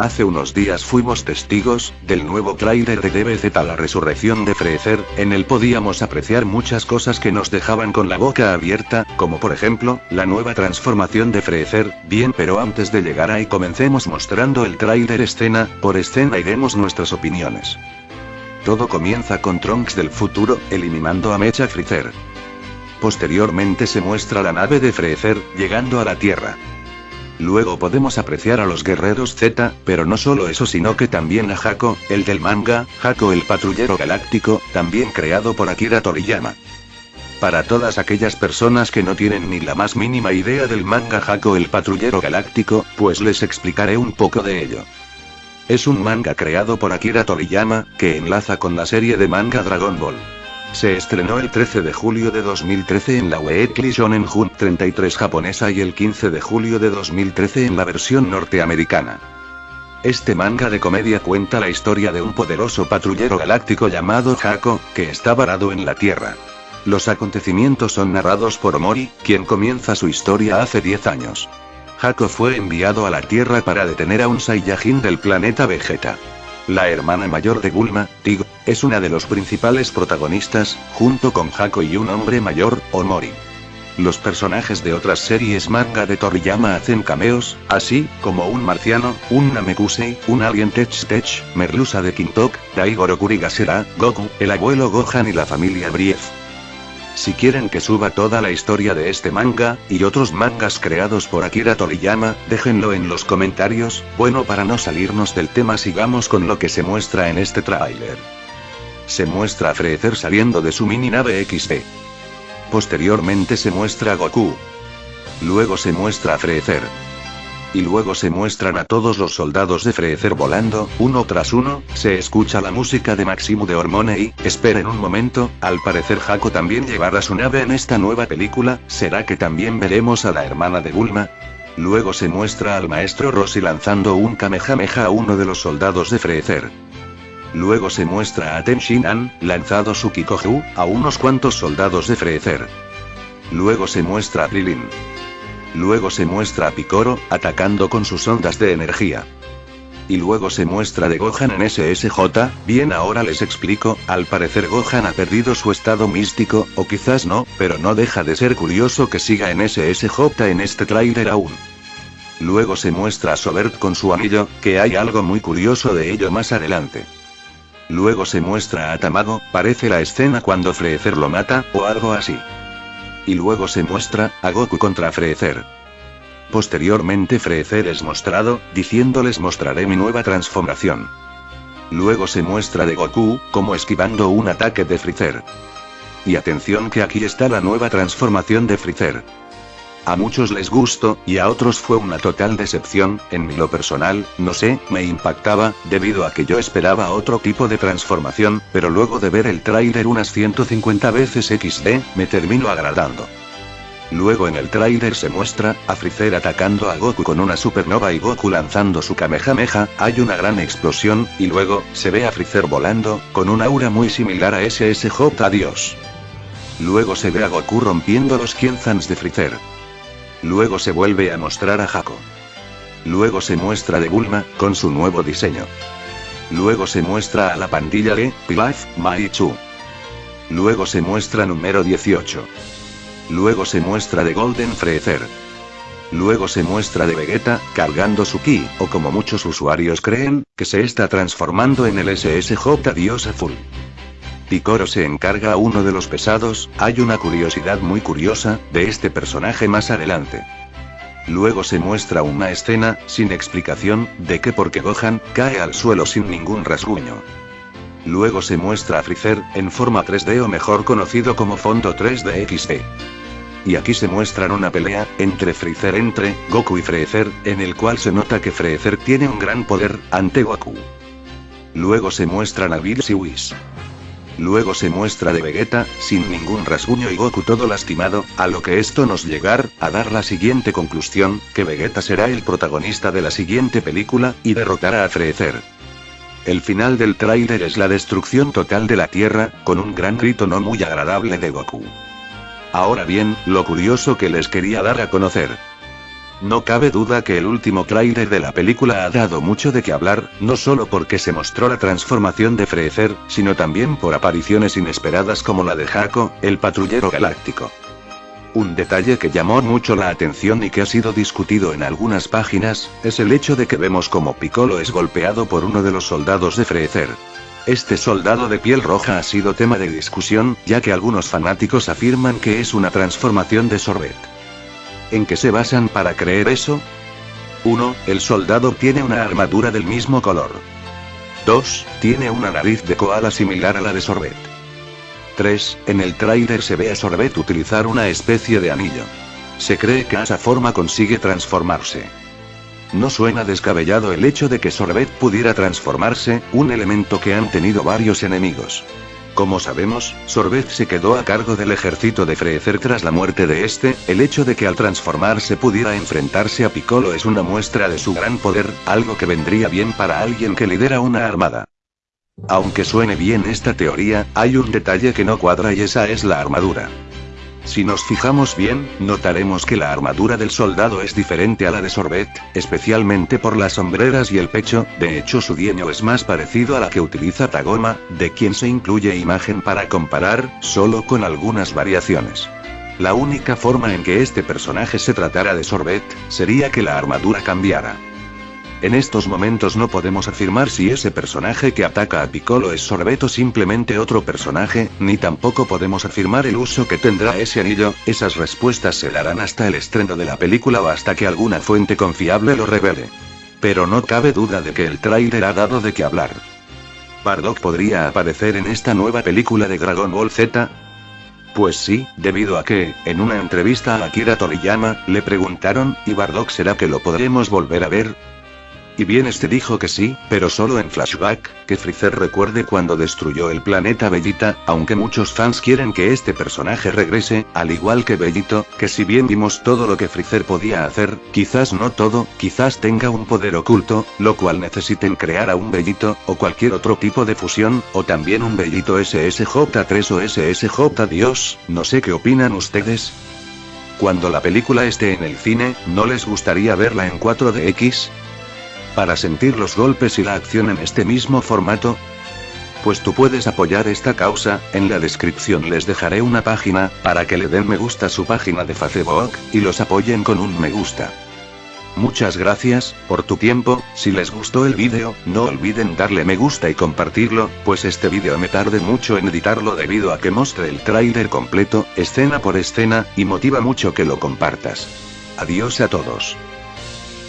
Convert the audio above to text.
Hace unos días fuimos testigos del nuevo tráiler de DBZ La Resurrección de Freezer, en el podíamos apreciar muchas cosas que nos dejaban con la boca abierta, como por ejemplo, la nueva transformación de Freezer, bien pero antes de llegar ahí comencemos mostrando el tráiler escena, por escena y demos nuestras opiniones. Todo comienza con Trunks del futuro, eliminando a Mecha Freezer. Posteriormente se muestra la nave de Freezer, llegando a la Tierra. Luego podemos apreciar a los guerreros Z, pero no solo eso sino que también a Hako, el del manga, Hako el patrullero galáctico, también creado por Akira Toriyama. Para todas aquellas personas que no tienen ni la más mínima idea del manga Hako el patrullero galáctico, pues les explicaré un poco de ello. Es un manga creado por Akira Toriyama, que enlaza con la serie de manga Dragon Ball. Se estrenó el 13 de julio de 2013 en la Weekly Shonen Jump 33 japonesa y el 15 de julio de 2013 en la versión norteamericana. Este manga de comedia cuenta la historia de un poderoso patrullero galáctico llamado Hako, que está varado en la Tierra. Los acontecimientos son narrados por Omori, quien comienza su historia hace 10 años. Hako fue enviado a la Tierra para detener a un Saiyajin del planeta Vegeta. La hermana mayor de Bulma, Tigo, es una de los principales protagonistas, junto con Hako y un hombre mayor, Omori. Los personajes de otras series manga de Toriyama hacen cameos, así como un marciano, un Namekusei, un alien Tech Tech, Merluza de Kintok, Daigoro Kurigasera, Goku, el abuelo Gohan y la familia Brief. Si quieren que suba toda la historia de este manga, y otros mangas creados por Akira Toriyama, déjenlo en los comentarios, bueno para no salirnos del tema sigamos con lo que se muestra en este tráiler. Se muestra a saliendo de su mini nave XD. Posteriormente se muestra a Goku. Luego se muestra a. Y luego se muestran a todos los soldados de Freezer volando, uno tras uno, se escucha la música de Maximu de Hormone y, esperen un momento, al parecer Hako también llevará su nave en esta nueva película, ¿será que también veremos a la hermana de Bulma? Luego se muestra al maestro Rossi lanzando un Kamehameha a uno de los soldados de Freezer. Luego se muestra a Ten Shin-an, lanzado su Kikoju, a unos cuantos soldados de Freezer. Luego se muestra a Lilin. Luego se muestra a Picoro, atacando con sus ondas de energía. Y luego se muestra de Gohan en SSJ, bien ahora les explico, al parecer Gohan ha perdido su estado místico, o quizás no, pero no deja de ser curioso que siga en SSJ en este tráiler aún. Luego se muestra a Sobert con su anillo, que hay algo muy curioso de ello más adelante. Luego se muestra a Tamago, parece la escena cuando Freezer lo mata, o algo así. Y luego se muestra, a Goku contra Freezer. Posteriormente Freezer es mostrado, diciéndoles mostraré mi nueva transformación. Luego se muestra de Goku, como esquivando un ataque de Freezer. Y atención que aquí está la nueva transformación de Freezer. A muchos les gustó, y a otros fue una total decepción, en mi lo personal, no sé, me impactaba, debido a que yo esperaba otro tipo de transformación, pero luego de ver el tráiler unas 150 veces XD, me termino agradando. Luego en el tráiler se muestra, a Freezer atacando a Goku con una supernova y Goku lanzando su Kamehameha, hay una gran explosión, y luego, se ve a Freezer volando, con un aura muy similar a SSJ Adiós. Luego se ve a Goku rompiendo los Kienzans de Freezer. Luego se vuelve a mostrar a Hako. Luego se muestra de Bulma, con su nuevo diseño. Luego se muestra a la pandilla de Pilaf, Maichu. Luego se muestra número 18. Luego se muestra de Golden Freezer. Luego se muestra de Vegeta, cargando su ki, o como muchos usuarios creen, que se está transformando en el SSJ Dios Azul. Picoro se encarga a uno de los pesados, hay una curiosidad muy curiosa, de este personaje más adelante. Luego se muestra una escena, sin explicación, de que porque Gohan, cae al suelo sin ningún rasguño. Luego se muestra a Freezer, en forma 3D o mejor conocido como fondo 3D XD. Y aquí se muestran una pelea, entre Freezer entre, Goku y Freezer, en el cual se nota que Freezer tiene un gran poder, ante Goku. Luego se muestran a Bills y Whis. Luego se muestra de Vegeta, sin ningún rasguño y Goku todo lastimado, a lo que esto nos llegar, a dar la siguiente conclusión, que Vegeta será el protagonista de la siguiente película, y derrotará a Freezer. El final del tráiler es la destrucción total de la Tierra, con un gran grito no muy agradable de Goku. Ahora bien, lo curioso que les quería dar a conocer. No cabe duda que el último tráiler de la película ha dado mucho de qué hablar, no solo porque se mostró la transformación de Freezer, sino también por apariciones inesperadas como la de Jaco, el patrullero galáctico. Un detalle que llamó mucho la atención y que ha sido discutido en algunas páginas, es el hecho de que vemos como Piccolo es golpeado por uno de los soldados de Freezer. Este soldado de piel roja ha sido tema de discusión, ya que algunos fanáticos afirman que es una transformación de Sorbet. ¿En qué se basan para creer eso? 1. El soldado tiene una armadura del mismo color. 2. Tiene una nariz de koala similar a la de Sorbet. 3. En el tráiler se ve a Sorbet utilizar una especie de anillo. Se cree que a esa forma consigue transformarse. No suena descabellado el hecho de que Sorbet pudiera transformarse, un elemento que han tenido varios enemigos. Como sabemos, Sorbet se quedó a cargo del ejército de Freezer tras la muerte de este, el hecho de que al transformarse pudiera enfrentarse a Piccolo es una muestra de su gran poder, algo que vendría bien para alguien que lidera una armada. Aunque suene bien esta teoría, hay un detalle que no cuadra y esa es la armadura. Si nos fijamos bien, notaremos que la armadura del soldado es diferente a la de Sorbet, especialmente por las sombreras y el pecho, de hecho su diseño es más parecido a la que utiliza Tagoma, de quien se incluye imagen para comparar, solo con algunas variaciones. La única forma en que este personaje se tratara de Sorbet, sería que la armadura cambiara. En estos momentos no podemos afirmar si ese personaje que ataca a Piccolo es Sorbet o simplemente otro personaje, ni tampoco podemos afirmar el uso que tendrá ese anillo, esas respuestas se darán hasta el estreno de la película o hasta que alguna fuente confiable lo revele. Pero no cabe duda de que el tráiler ha dado de qué hablar. ¿Bardock podría aparecer en esta nueva película de Dragon Ball Z? Pues sí, debido a que, en una entrevista a Akira Toriyama, le preguntaron, ¿y Bardock será que lo podremos volver a ver? Y bien este dijo que sí, pero solo en flashback, que Freezer recuerde cuando destruyó el planeta Bellita, aunque muchos fans quieren que este personaje regrese, al igual que Bellito, que si bien vimos todo lo que Freezer podía hacer, quizás no todo, quizás tenga un poder oculto, lo cual necesiten crear a un Bellito, o cualquier otro tipo de fusión, o también un Bellito SSJ3 o SSJ Dios, no sé qué opinan ustedes. Cuando la película esté en el cine, ¿no les gustaría verla en 4DX? Para sentir los golpes y la acción en este mismo formato, pues tú puedes apoyar esta causa, en la descripción les dejaré una página, para que le den me gusta a su página de Facebook, y los apoyen con un me gusta. Muchas gracias, por tu tiempo, si les gustó el vídeo, no olviden darle me gusta y compartirlo, pues este vídeo me tarde mucho en editarlo debido a que mostre el tráiler completo, escena por escena, y motiva mucho que lo compartas. Adiós a todos.